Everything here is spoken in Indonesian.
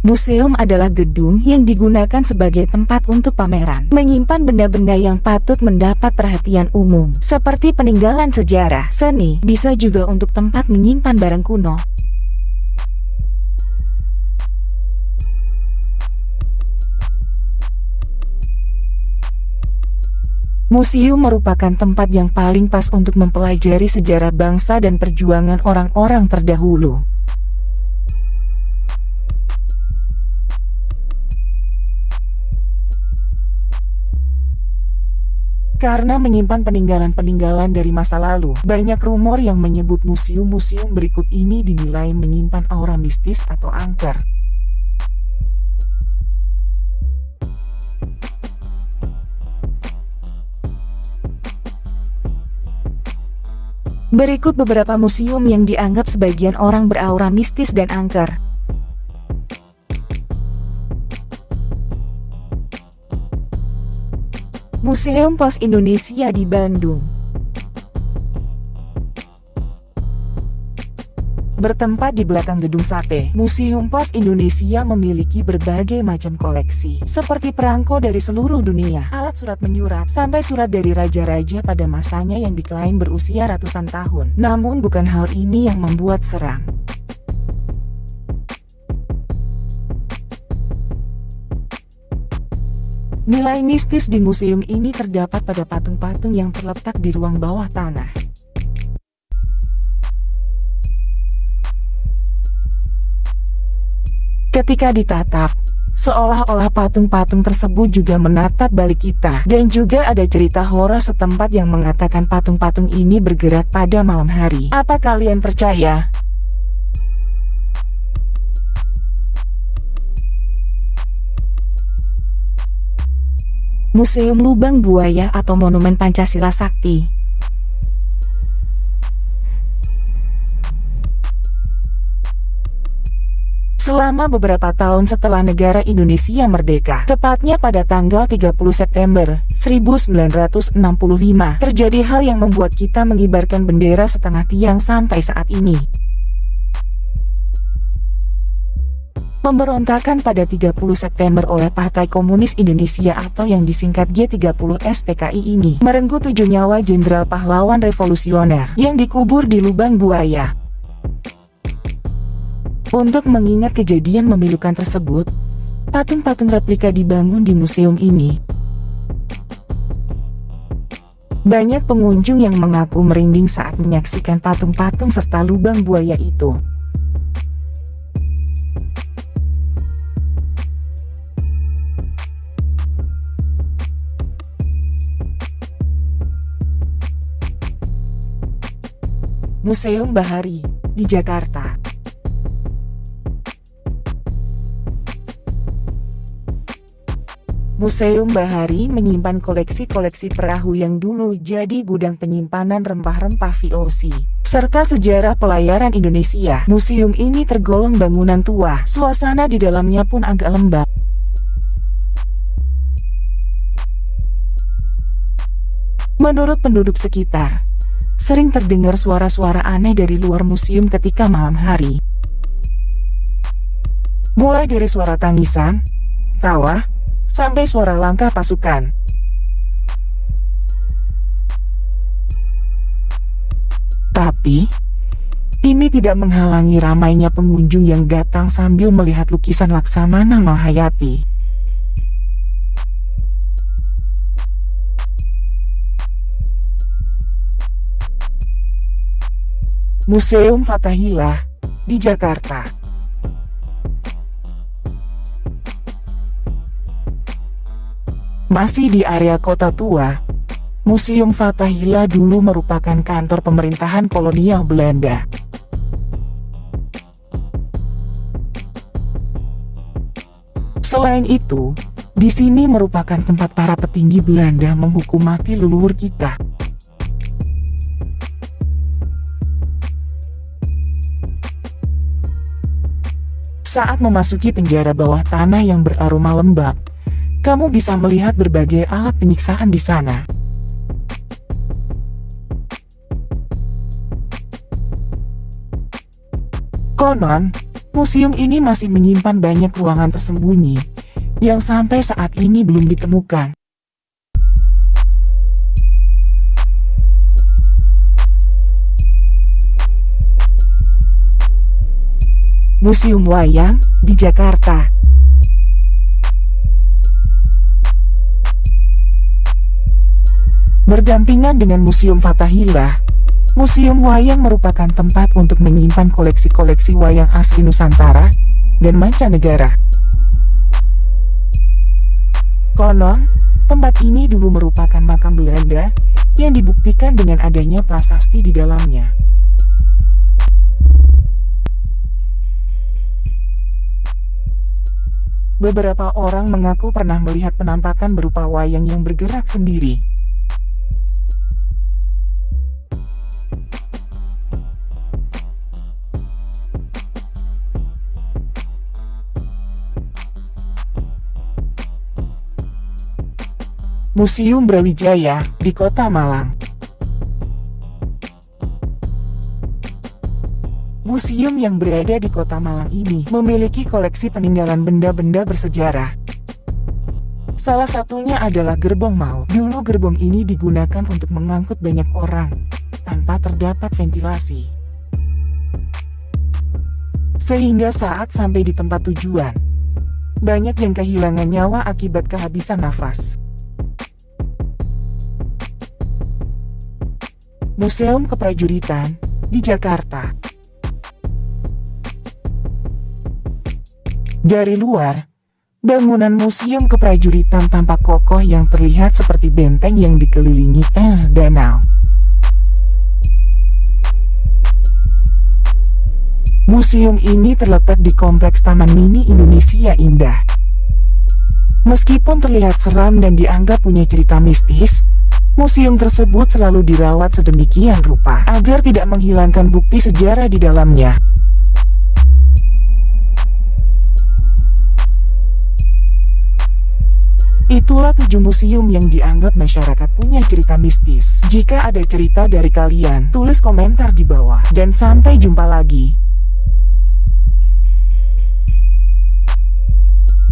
Museum adalah gedung yang digunakan sebagai tempat untuk pameran, menyimpan benda-benda yang patut mendapat perhatian umum, seperti peninggalan sejarah, seni, bisa juga untuk tempat menyimpan barang kuno. Museum merupakan tempat yang paling pas untuk mempelajari sejarah bangsa dan perjuangan orang-orang terdahulu. Karena menyimpan peninggalan-peninggalan dari masa lalu, banyak rumor yang menyebut museum-museum berikut ini dinilai menyimpan aura mistis atau angker. Berikut beberapa museum yang dianggap sebagian orang beraura mistis dan angker. Museum Pos Indonesia di Bandung Bertempat di belakang gedung sate, Museum Pos Indonesia memiliki berbagai macam koleksi, seperti perangko dari seluruh dunia, alat surat menyurat, sampai surat dari raja-raja pada masanya yang diklaim berusia ratusan tahun. Namun bukan hal ini yang membuat seram. Nilai mistis di museum ini terdapat pada patung-patung yang terletak di ruang bawah tanah. Ketika ditatap, seolah-olah patung-patung tersebut juga menatap balik kita. Dan juga ada cerita horor setempat yang mengatakan patung-patung ini bergerak pada malam hari. Apa kalian percaya? Museum Lubang Buaya atau Monumen Pancasila Sakti. Selama beberapa tahun setelah negara Indonesia merdeka, tepatnya pada tanggal 30 September 1965, terjadi hal yang membuat kita mengibarkan bendera setengah tiang sampai saat ini. Pemberontakan pada 30 September oleh Partai Komunis Indonesia atau yang disingkat G30 SPKI ini merenggut tujuh nyawa jenderal pahlawan revolusioner yang dikubur di lubang buaya. Untuk mengingat kejadian memilukan tersebut, patung-patung replika dibangun di museum ini. Banyak pengunjung yang mengaku merinding saat menyaksikan patung-patung serta lubang buaya itu. Museum Bahari, di Jakarta. Museum Bahari menyimpan koleksi-koleksi perahu yang dulu jadi gudang penyimpanan rempah-rempah VOC serta sejarah pelayaran Indonesia. Museum ini tergolong bangunan tua, suasana di dalamnya pun agak lembab. Menurut penduduk sekitar, sering terdengar suara-suara aneh dari luar museum ketika malam hari. Mulai dari suara tangisan, tawa, sampai suara langkah pasukan. Tapi, ini tidak menghalangi ramainya pengunjung yang datang sambil melihat lukisan Laksamana Mahayati. Museum Fatahillah di Jakarta. Masih di area kota tua, Museum Fatahillah dulu merupakan kantor pemerintahan kolonial Belanda. Selain itu, di sini merupakan tempat para petinggi Belanda menghukum mati leluhur kita. Saat memasuki penjara bawah tanah yang beraroma lembab, kamu bisa melihat berbagai alat penyiksaan di sana. Konon, Museum ini masih menyimpan banyak ruangan tersembunyi yang sampai saat ini belum ditemukan. Museum Wayang di Jakarta. Berdampingan dengan Museum Fathahillah, Museum Wayang merupakan tempat untuk menyimpan koleksi-koleksi wayang asli Nusantara dan mancanegara. Konon, tempat ini dulu merupakan makam Belanda yang dibuktikan dengan adanya prasasti di dalamnya. Beberapa orang mengaku pernah melihat penampakan berupa wayang yang bergerak sendiri. Museum Brawijaya di Kota Malang Museum yang berada di kota Malang ini memiliki koleksi peninggalan benda-benda bersejarah. Salah satunya adalah gerbong mau. Dulu gerbong ini digunakan untuk mengangkut banyak orang, tanpa terdapat ventilasi. Sehingga saat sampai di tempat tujuan, banyak yang kehilangan nyawa akibat kehabisan nafas. Museum Keprajuritan di Jakarta Dari luar, bangunan museum keprajuritan tampak kokoh yang terlihat seperti benteng yang dikelilingi eh danau. Museum ini terletak di Kompleks Taman Mini Indonesia Indah. Meskipun terlihat seram dan dianggap punya cerita mistis, museum tersebut selalu dirawat sedemikian rupa agar tidak menghilangkan bukti sejarah di dalamnya. Itulah tujuh museum yang dianggap masyarakat punya cerita mistis. Jika ada cerita dari kalian, tulis komentar di bawah. Dan sampai jumpa lagi.